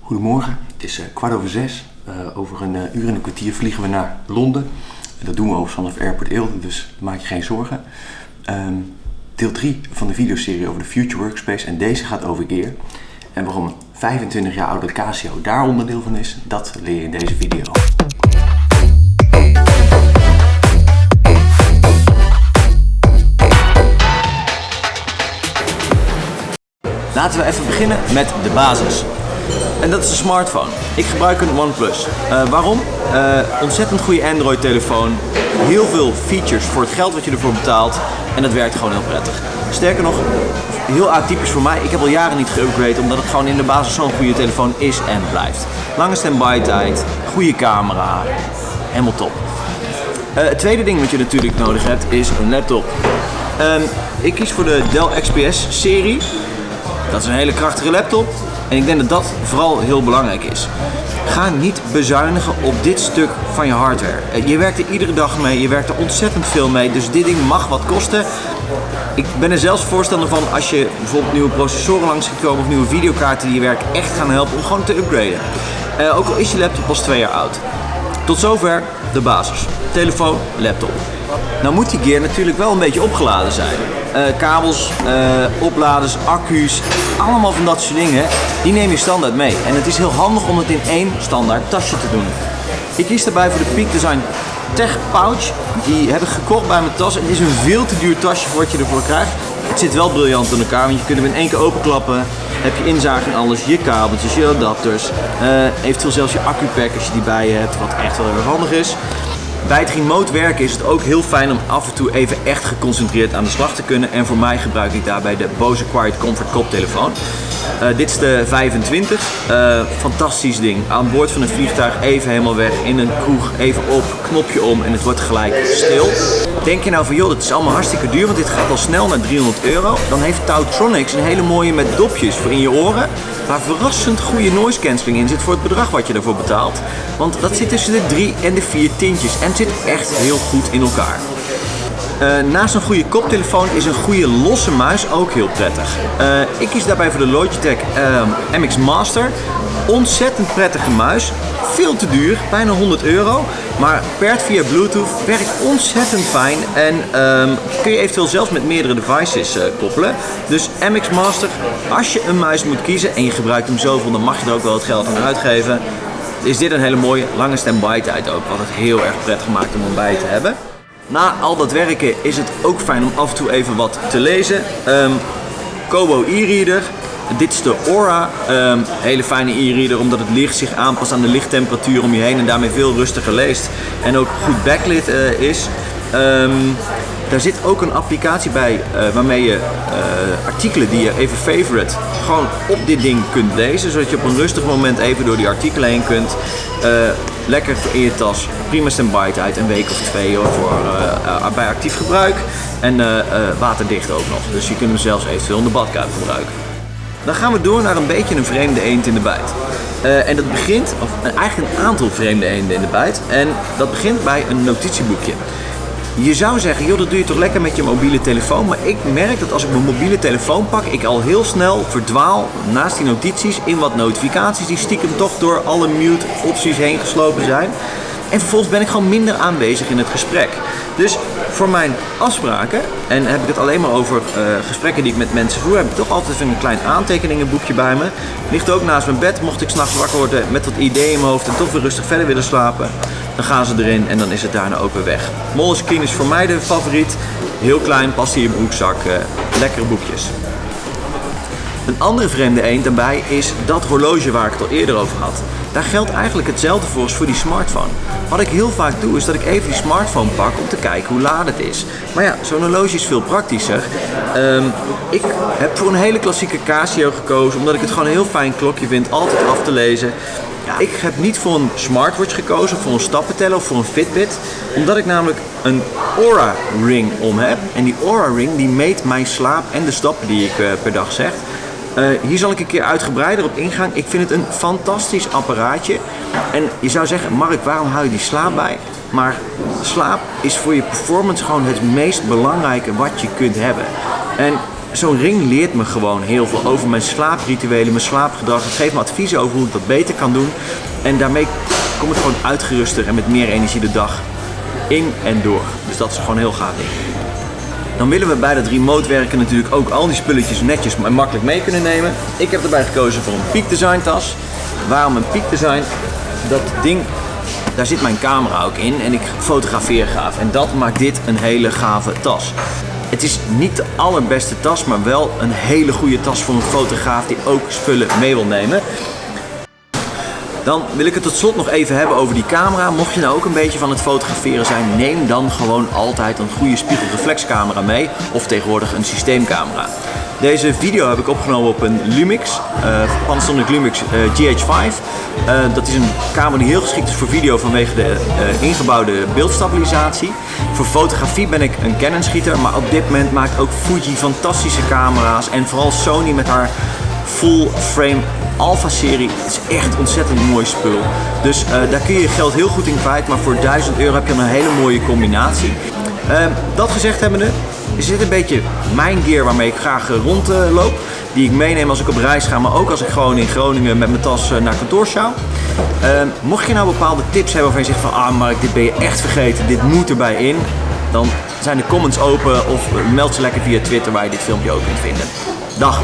Goedemorgen, het is eh, kwart over zes. Eh, over een eh, uur en een kwartier vliegen we naar Londen. En dat doen we overigens vanaf Airport Eelde, dus maak je geen zorgen. Ehm, deel 3 van de videoserie over de Future Workspace en deze gaat over Gear. En waarom een 25 jaar oude Casio daar onderdeel van is, dat leer je in deze video. Laten we even beginnen met de basis. En dat is een smartphone. Ik gebruik een OnePlus. Eh, waarom? Eh, ontzettend goede Android telefoon. Heel veel features voor het geld wat je ervoor betaalt. En dat werkt gewoon heel prettig. Sterker nog, heel atypisch voor mij. Ik heb al jaren niet geüpgrade omdat het gewoon in de basis zo'n goede telefoon is en blijft. Lange standby tijd, goede camera, helemaal top. Eh, het tweede ding wat je natuurlijk nodig hebt is een laptop. Ehm, ik kies voor de Dell XPS serie. Dat is een hele krachtige laptop. En ik denk dat dat vooral heel belangrijk is. Ga niet bezuinigen op dit stuk van je hardware. Eh, Je werkt er iedere dag mee, je werkt er ontzettend veel mee, dus dit ding mag wat kosten. Ik ben er zelfs voorstander van als je bijvoorbeeld nieuwe processoren langs ziet komen of nieuwe videokaarten die je werk echt gaan helpen om gewoon te upgraden. Eh, ook al is je laptop pas twee jaar oud. Tot zover de basis. Telefoon, laptop. Nou moet die gear natuurlijk wel een beetje opgeladen zijn. Eh, kabels, eh, opladers, accu's, allemaal van dat soort dingen, die neem je standaard mee. En het is heel handig om het in één standaard tasje te doen. Ik kies daarbij voor de Peak Design Tech Pouch. Die heb ik gekocht bij mijn tas. Het is een veel te duur tasje voor wat je ervoor krijgt. Het zit wel briljant in elkaar, want je kunt hem in één keer openklappen. Heb je inzage in alles, je kabeltjes, je adapters. eh, eventueel zelfs je accupack als je die bij je hebt, wat echt wel heel erg handig is. Bij het remote werken is het ook heel fijn om af en toe even echt geconcentreerd aan de slag te kunnen. En voor mij gebruik ik daarbij de Bose Quiet Comfort koptelefoon. Eh, dit is de 25. Eh, fantastisch ding. Aan boord van een vliegtuig even helemaal weg. In een kroeg even op, knopje om en het wordt gelijk stil. Denk je nou van joh, dat is allemaal hartstikke duur, want dit gaat al snel naar 300 euro. Dan heeft Tautronics een hele mooie met dopjes voor in je oren. Waar verrassend goede noise cancelling in zit voor het bedrag wat je ervoor betaalt. Want dat zit tussen de 3 en de 4 tientjes en zit echt heel goed in elkaar. Eh, naast een goede koptelefoon is een goede losse muis ook heel prettig. Eh, ik kies daarbij voor de Logitech eh, MX Master. Ontzettend prettige muis. Veel te duur, bijna 100 euro. Maar paired via Bluetooth werkt ontzettend fijn. En ehm, kun je eventueel zelfs met meerdere devices koppelen. Dus MX Master, als je een muis moet kiezen en je gebruikt hem zoveel, dan mag je er ook wel het geld aan uitgeven. Is dit een hele mooie lange standby tijd ook. Wat het heel erg prettig maakt om hem bij te hebben. Na al dat werken is het ook fijn om af en toe even wat te lezen. Ehm, Kobo e-reader. Dit is de Aura. Ehm, hele fijne e-reader omdat het licht zich aanpast aan de lichttemperatuur om je heen en daarmee veel rustiger leest. En ook goed backlit eh, is. Ehm, daar zit ook een applicatie bij eh, waarmee je eh, artikelen die je even favorite gewoon op dit ding kunt lezen. Zodat je op een rustig moment even door die artikelen heen kunt. Lekker in je tas. Prima standby tijd. Een week of twee hoor, voor, eh, bij actief gebruik. En eh, waterdicht ook nog. Dus je kunt hem zelfs eventueel in de badkuip gebruiken. Dan gaan we door naar een beetje een vreemde eend in de bijt. En dat begint, of eigenlijk een aantal vreemde eenden in de bijt. En dat begint bij een notitieboekje. Je zou zeggen, joh, dat doe je toch lekker met je mobiele telefoon. Maar ik merk dat als ik mijn mobiele telefoon pak, ik al heel snel verdwaal naast die notities in wat notificaties die stiekem toch door alle mute opties heen geslopen zijn. En vervolgens ben ik gewoon minder aanwezig in het gesprek. Dus voor mijn afspraken, en heb ik het alleen maar over eh, gesprekken die ik met mensen voer, heb ik toch altijd een klein aantekeningenboekje bij me. Ligt ook naast mijn bed, mocht ik s'nachts wakker worden met wat ideeën in mijn hoofd en toch weer rustig verder willen slapen. Dan gaan ze erin en dan is het daarna ook weer weg. Moleskine is voor mij de favoriet. Heel klein, past in je broekzak. eh, lekkere boekjes. Een andere vreemde eend daarbij is dat horloge waar ik het al eerder over had. Daar geldt eigenlijk hetzelfde voor als voor die smartphone. Wat ik heel vaak doe is dat ik even die smartphone pak om te kijken hoe laat het is. Maar ja, zo'n horloge is veel praktischer. Ehm, ik heb voor een hele klassieke Casio gekozen omdat ik het gewoon een heel fijn klokje vind, altijd af te lezen. Ik heb niet voor een smartwatch gekozen, voor een stappenteller of voor een Fitbit. Omdat ik namelijk een Aura Ring om heb. En die Aura Ring die meet mijn slaap en de stappen die ik eh, per dag zeg. Eh, hier zal ik een keer uitgebreider op ingaan. Ik vind het een fantastisch apparaatje. En je zou zeggen, Mark, waarom hou je die slaap bij? Maar slaap is voor je performance gewoon het meest belangrijke wat je kunt hebben. En zo'n ring leert me gewoon heel veel over mijn slaaprituelen, mijn slaapgedrag. Het geeft me adviezen over hoe ik dat beter kan doen. En daarmee kom ik gewoon uitgeruster en met meer energie de dag in en door. Dus dat is gewoon heel gaaf. Dan willen we bij dat remote werken natuurlijk ook al die spulletjes netjes en makkelijk mee kunnen nemen. Ik heb erbij gekozen voor een Peak Design tas. Waarom een Peak Design? Dat ding, daar zit mijn camera ook in en ik fotografeer gaaf. En dat maakt dit een hele gave tas. Het is niet de allerbeste tas, maar wel een hele goede tas voor een fotograaf die ook spullen mee wil nemen. Dan wil ik het tot slot nog even hebben over die camera. Mocht je nou ook een beetje van het fotograferen zijn, neem dan gewoon altijd een goede spiegelreflexcamera mee. Of tegenwoordig een systeemcamera. Deze video heb ik opgenomen op een Lumix, uh, Panasonic Lumix eh, GH5. Uh, dat is een camera die heel geschikt is voor video vanwege de ingebouwde beeldstabilisatie. Voor fotografie ben ik een Canon schieter, maar op dit moment maakt ook Fuji fantastische camera's. En vooral Sony met haar full frame Alpha serie is echt ontzettend mooi spul. Dus uh, daar kun je je geld heel goed in kwijt, maar voor 1000 euro heb je een hele mooie combinatie. Uh, dat gezegd hebbende, is dit een beetje mijn gear waarmee ik graag rondloop. die ik meeneem als ik op reis ga, maar ook als ik gewoon in Groningen met mijn tas naar kantoor sjouw. Uh, mocht je nou bepaalde tips hebben waarvan je zegt van ah Mark, dit ben je echt vergeten, dit moet erbij in. Dan zijn de comments open of meld ze lekker via Twitter waar je dit filmpje ook kunt vinden. Dag!